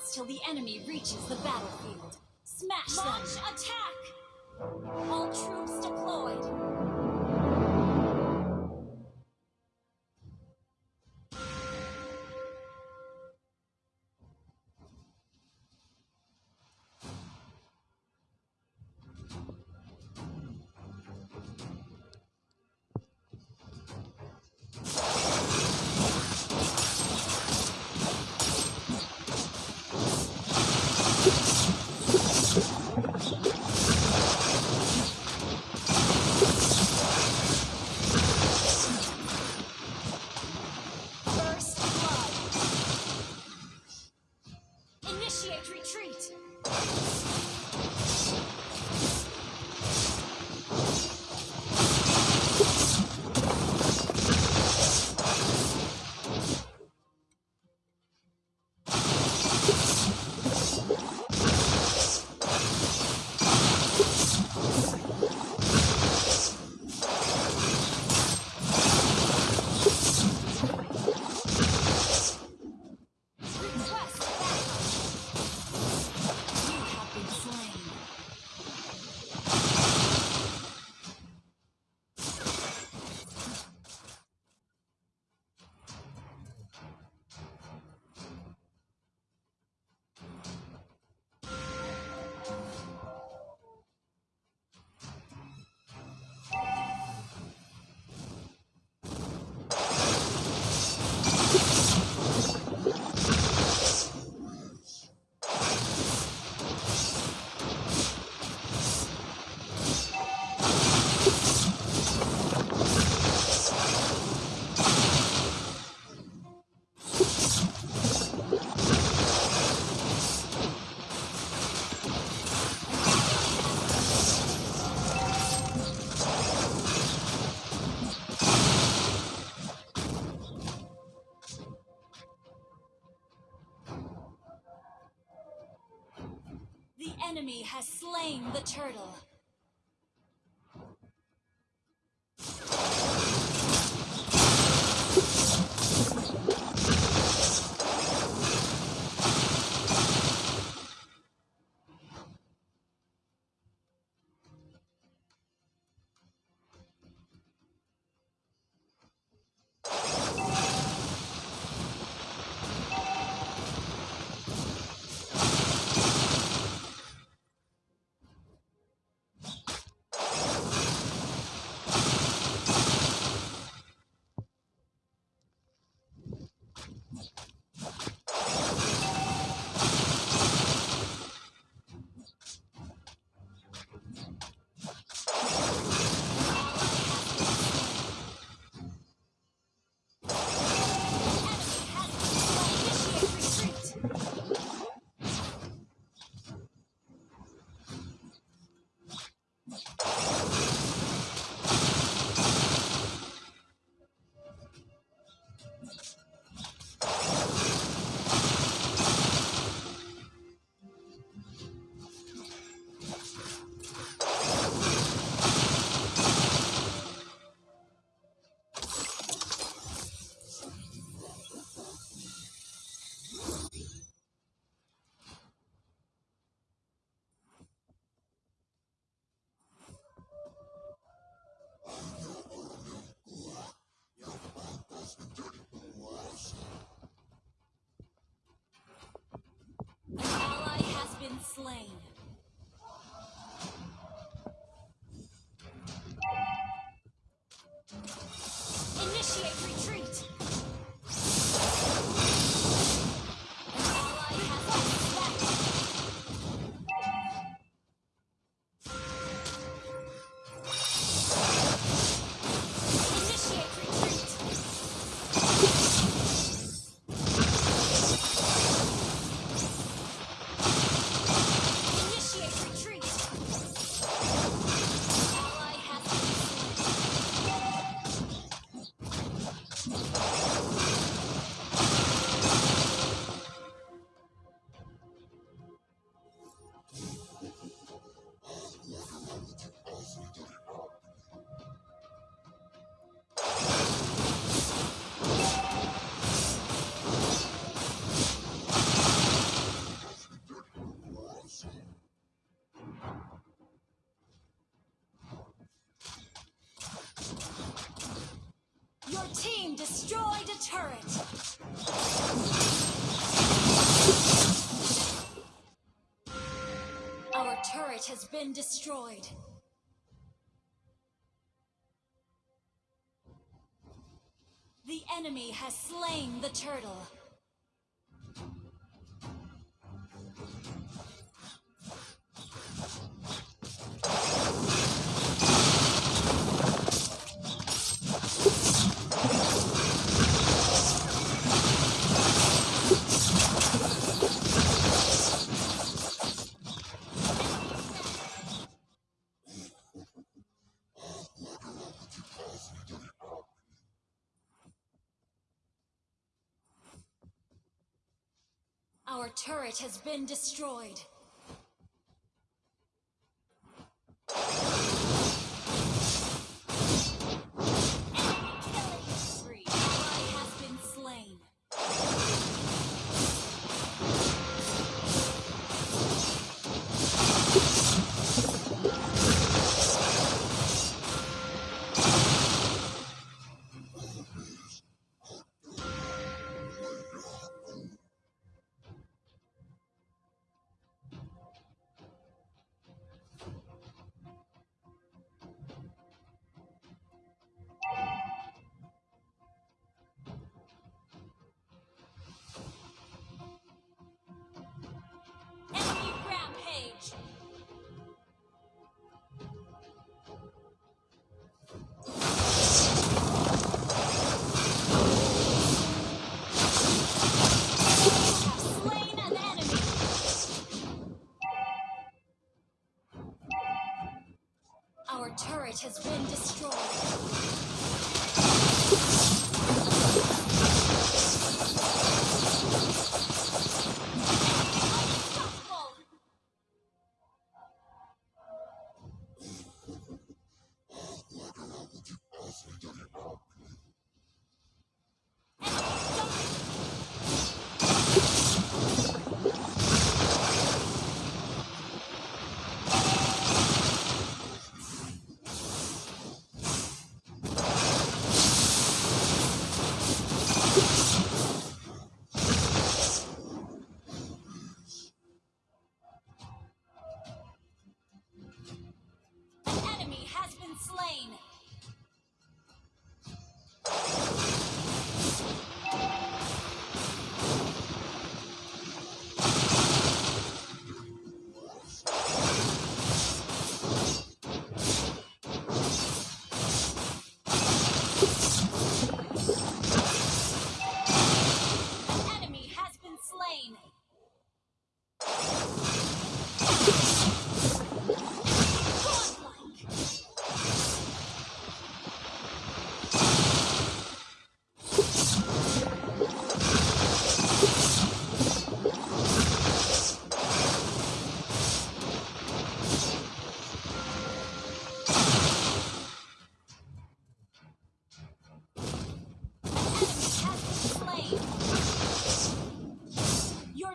seconds till the enemy reaches the battlefield. Smash Launch them! attack! All troops deployed! Enemy has slain the turtle. Initiate turret. Our turret has been destroyed. The enemy has slain the turtle. Turret has been destroyed.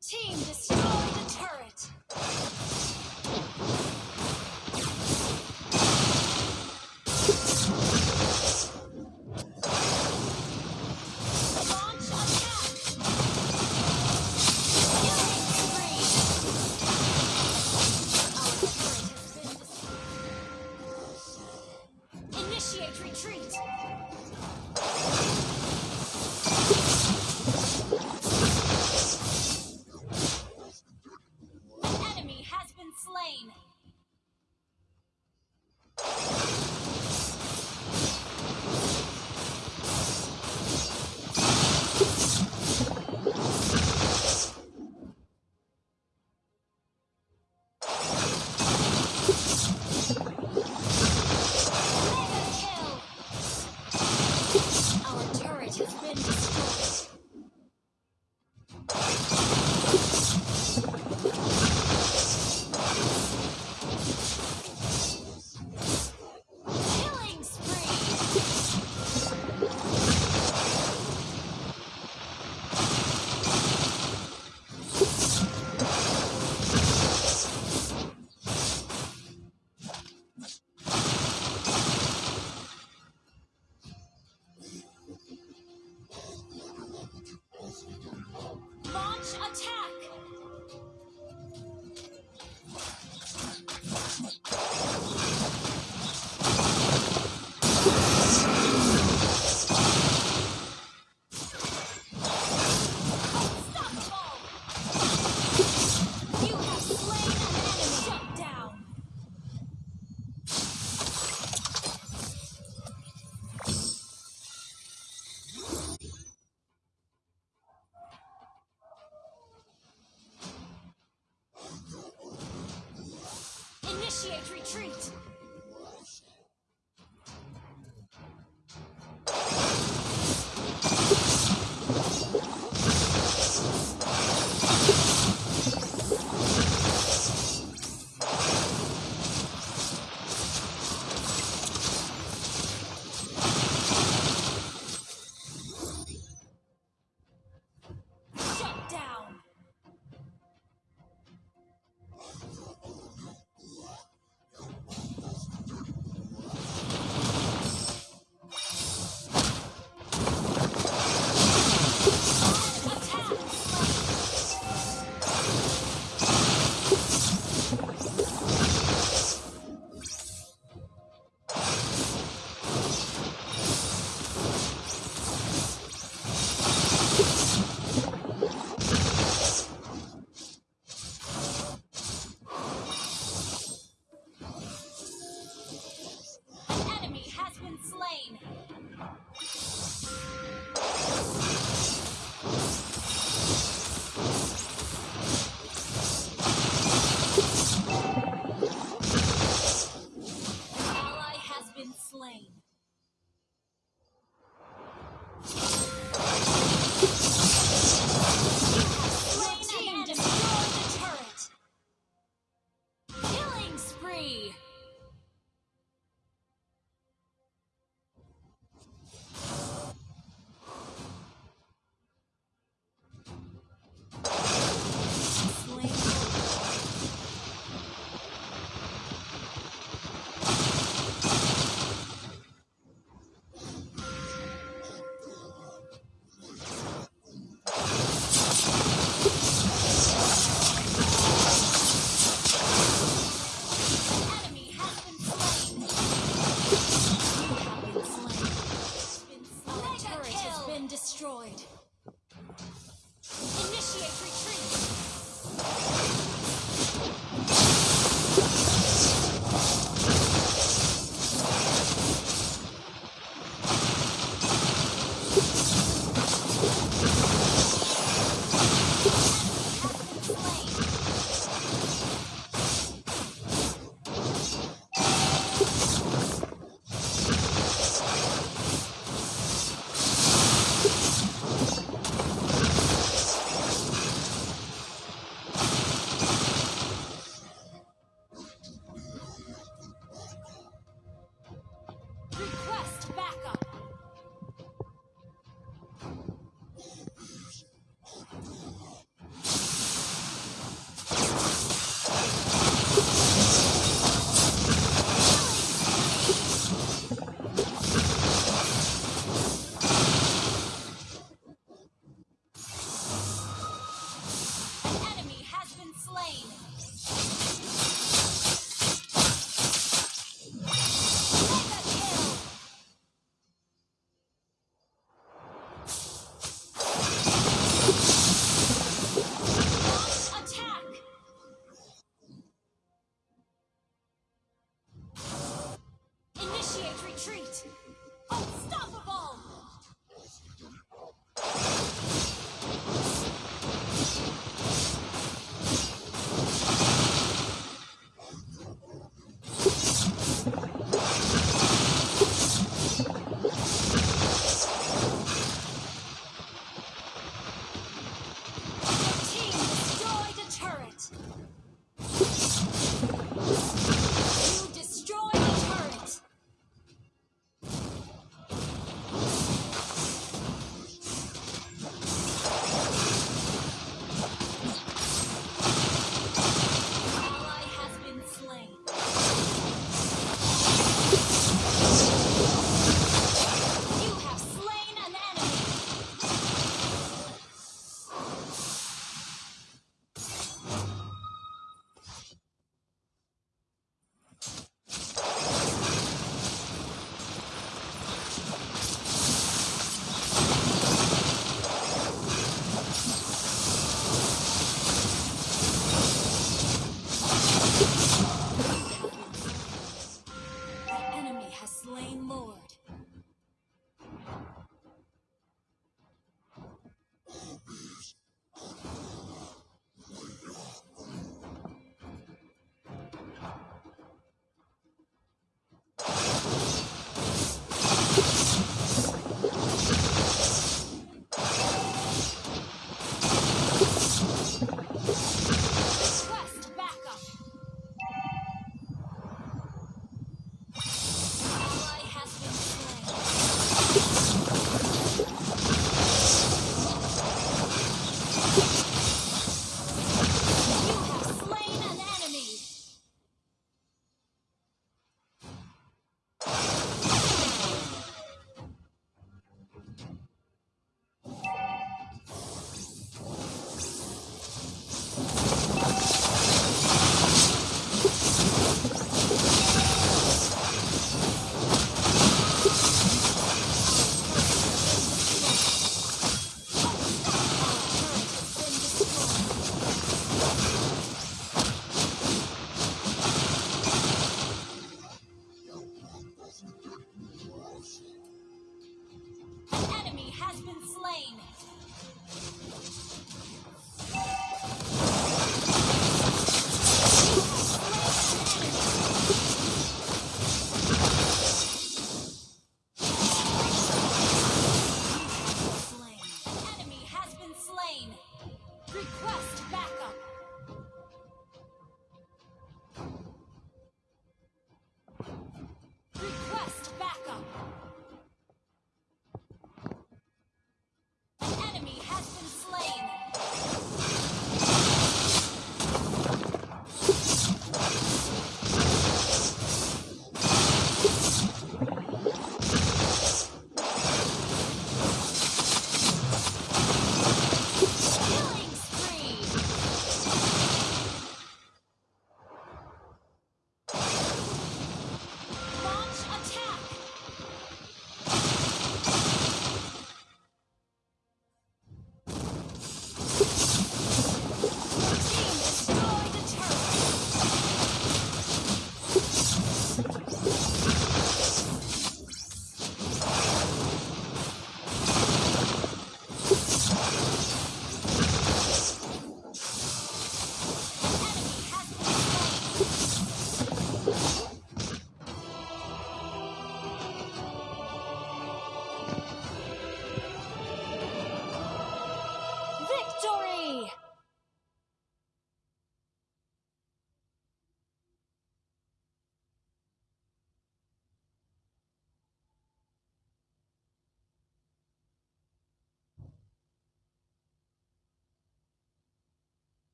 team.